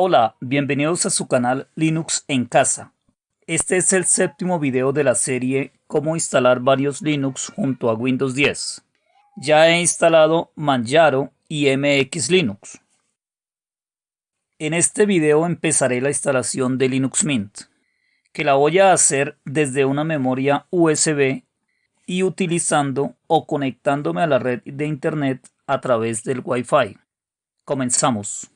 Hola, bienvenidos a su canal Linux en casa. Este es el séptimo video de la serie Cómo instalar varios Linux junto a Windows 10. Ya he instalado Manjaro y MX Linux. En este video empezaré la instalación de Linux Mint, que la voy a hacer desde una memoria USB y utilizando o conectándome a la red de internet a través del Wi-Fi. Comenzamos.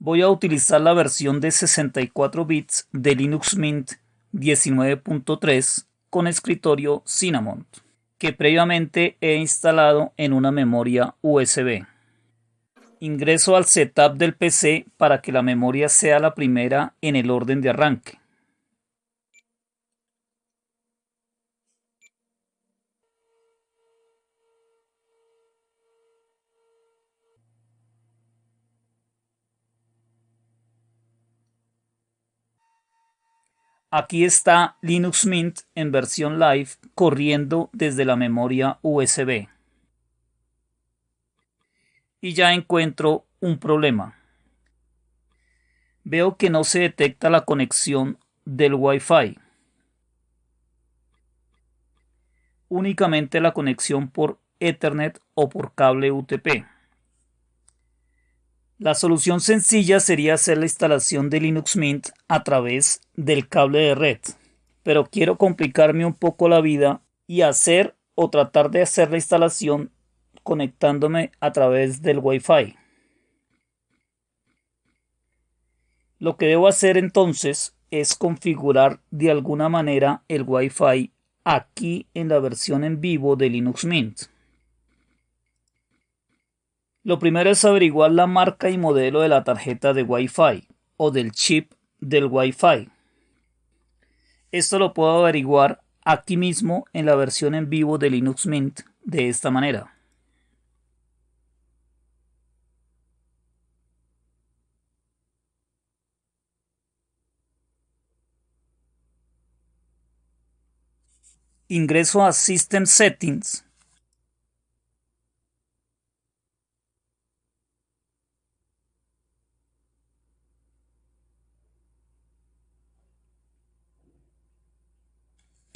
Voy a utilizar la versión de 64 bits de Linux Mint 19.3 con escritorio Cinnamon, que previamente he instalado en una memoria USB. Ingreso al setup del PC para que la memoria sea la primera en el orden de arranque. Aquí está Linux Mint en versión live corriendo desde la memoria USB. Y ya encuentro un problema. Veo que no se detecta la conexión del Wi-Fi. Únicamente la conexión por Ethernet o por cable UTP. La solución sencilla sería hacer la instalación de Linux Mint a través del cable de red, pero quiero complicarme un poco la vida y hacer o tratar de hacer la instalación conectándome a través del Wi-Fi. Lo que debo hacer entonces es configurar de alguna manera el Wi-Fi aquí en la versión en vivo de Linux Mint. Lo primero es averiguar la marca y modelo de la tarjeta de Wi-Fi o del chip del Wi-Fi. Esto lo puedo averiguar aquí mismo en la versión en vivo de Linux Mint de esta manera. Ingreso a System Settings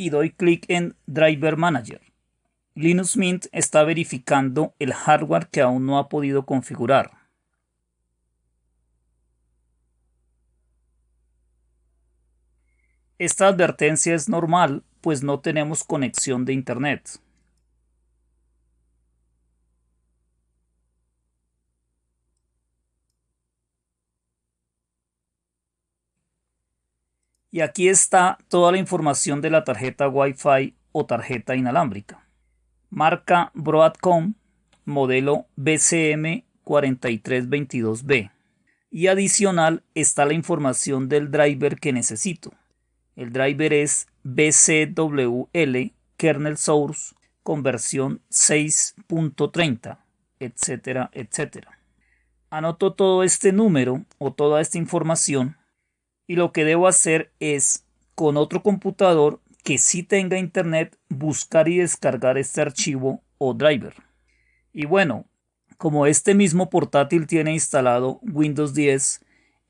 y doy clic en Driver Manager. Linux Mint está verificando el hardware que aún no ha podido configurar. Esta advertencia es normal, pues no tenemos conexión de Internet. Y aquí está toda la información de la tarjeta Wi-Fi o tarjeta inalámbrica. Marca Broadcom, modelo BCM 4322B. Y adicional está la información del driver que necesito. El driver es BCWL kernel source con versión 6.30, etcétera, etcétera. Anoto todo este número o toda esta información y lo que debo hacer es con otro computador que sí tenga internet buscar y descargar este archivo o driver. Y bueno, como este mismo portátil tiene instalado Windows 10,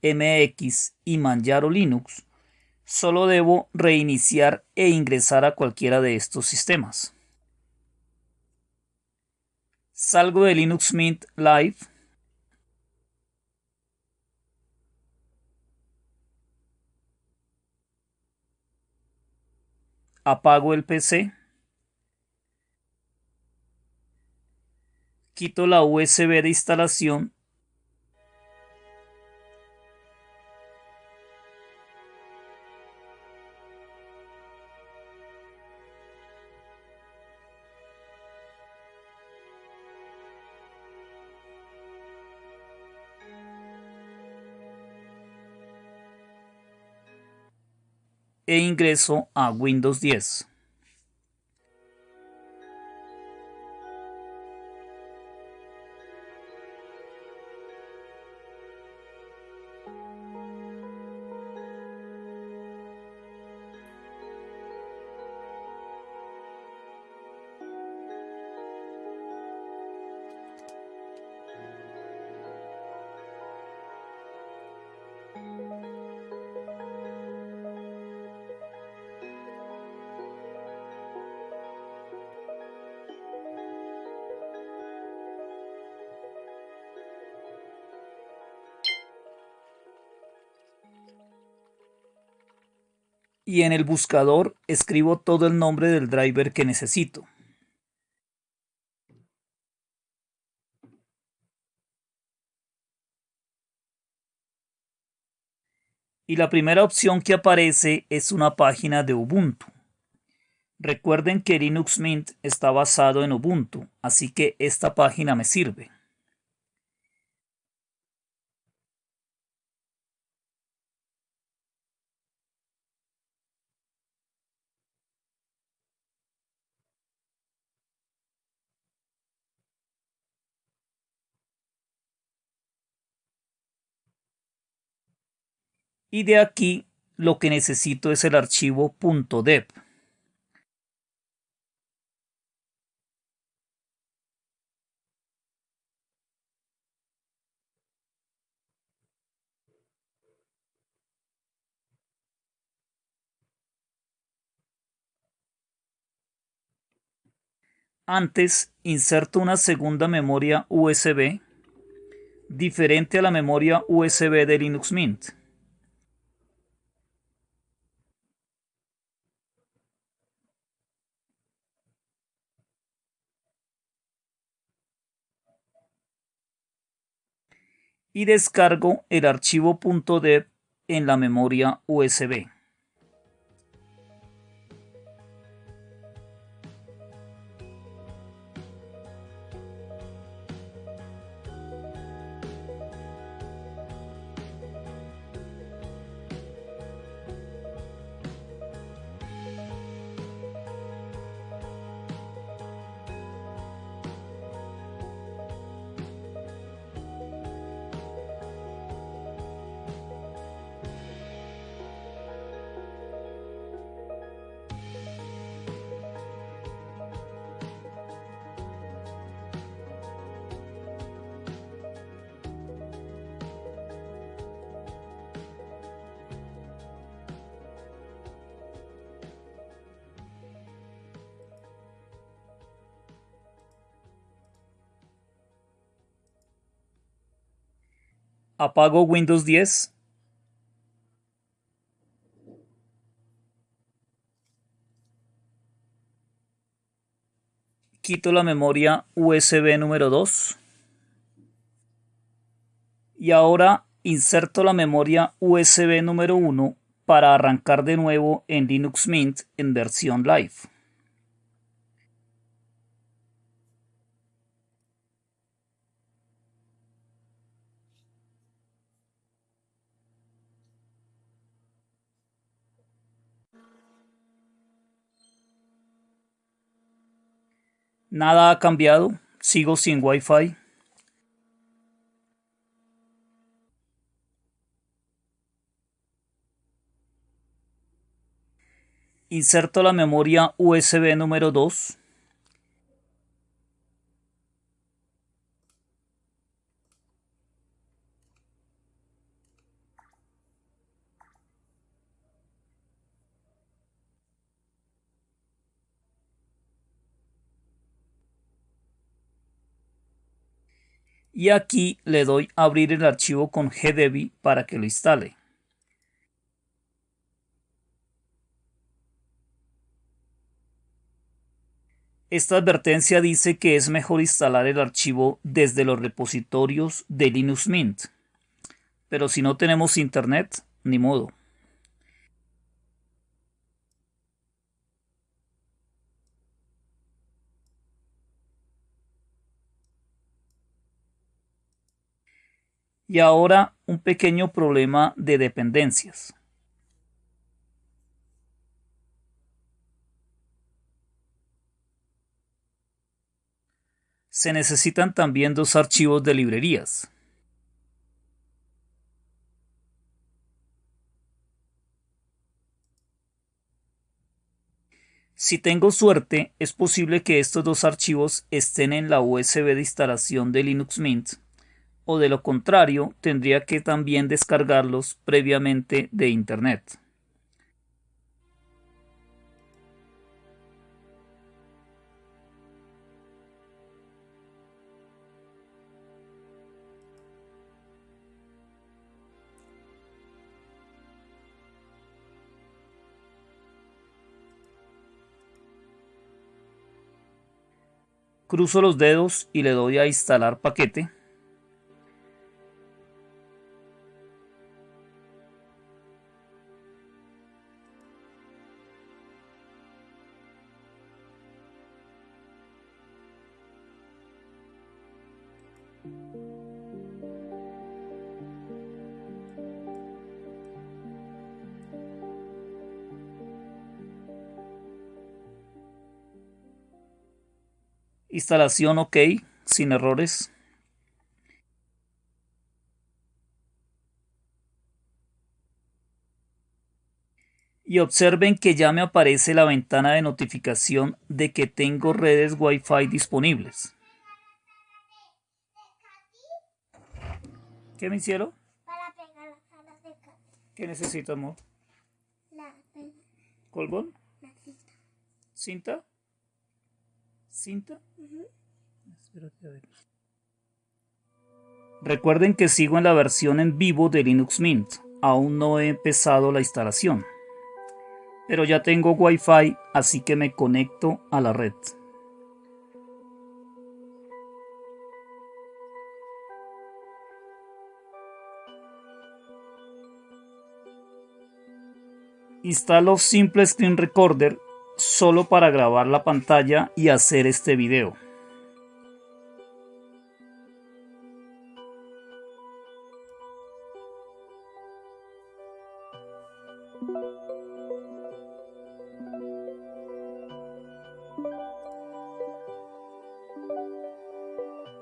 MX y Manjaro Linux, solo debo reiniciar e ingresar a cualquiera de estos sistemas. Salgo de Linux Mint Live apago el PC, quito la USB de instalación e ingreso a Windows 10. Y en el buscador escribo todo el nombre del driver que necesito. Y la primera opción que aparece es una página de Ubuntu. Recuerden que Linux Mint está basado en Ubuntu, así que esta página me sirve. Y de aquí lo que necesito es el archivo .deb. Antes inserto una segunda memoria USB diferente a la memoria USB de Linux Mint. Y descargo el archivo .deb en la memoria USB. Apago Windows 10. Quito la memoria USB número 2. Y ahora inserto la memoria USB número 1 para arrancar de nuevo en Linux Mint en versión live. Nada ha cambiado, sigo sin Wi-Fi. Inserto la memoria USB número 2. Y aquí le doy abrir el archivo con gdebi para que lo instale. Esta advertencia dice que es mejor instalar el archivo desde los repositorios de Linux Mint. Pero si no tenemos internet, ni modo. Y ahora un pequeño problema de dependencias. Se necesitan también dos archivos de librerías. Si tengo suerte, es posible que estos dos archivos estén en la USB de instalación de Linux Mint o de lo contrario tendría que también descargarlos previamente de Internet. Cruzo los dedos y le doy a instalar paquete. Instalación OK, sin errores. Y observen que ya me aparece la ventana de notificación de que tengo redes Wi-Fi disponibles. ¿Qué me hicieron? Para pegar las alas de ¿Qué necesito, amor? La, ¿Colgón? la cinta. ¿Cinta? ¿Cinta? Espérate a ver. Recuerden que sigo en la versión en vivo de Linux Mint. Aún no he empezado la instalación. Pero ya tengo Wi-Fi, así que me conecto a la red. Instalo Simple Screen Recorder solo para grabar la pantalla y hacer este video.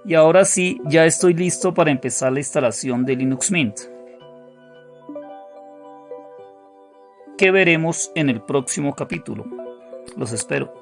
Y ahora sí, ya estoy listo para empezar la instalación de Linux Mint. Que veremos en el próximo capítulo. Los espero.